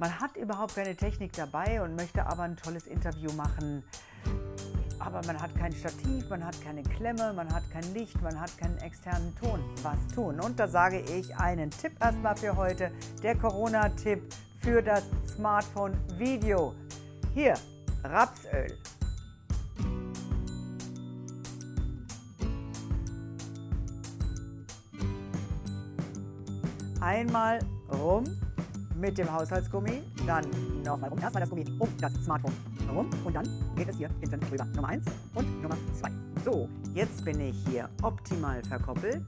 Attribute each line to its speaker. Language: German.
Speaker 1: Man hat überhaupt keine Technik dabei und möchte aber ein tolles Interview machen. Aber man hat kein Stativ, man hat keine Klemme, man hat kein Licht, man hat keinen externen Ton. Was tun? Und da sage ich einen Tipp erstmal für heute. Der Corona-Tipp für das Smartphone-Video. Hier, Rapsöl. Einmal rum mit dem Haushaltsgummi, dann nochmal rum. Erstmal das Gummi um das Smartphone herum und dann geht es hier hinten rüber. Nummer 1 und Nummer 2. So, jetzt bin ich hier optimal verkoppelt.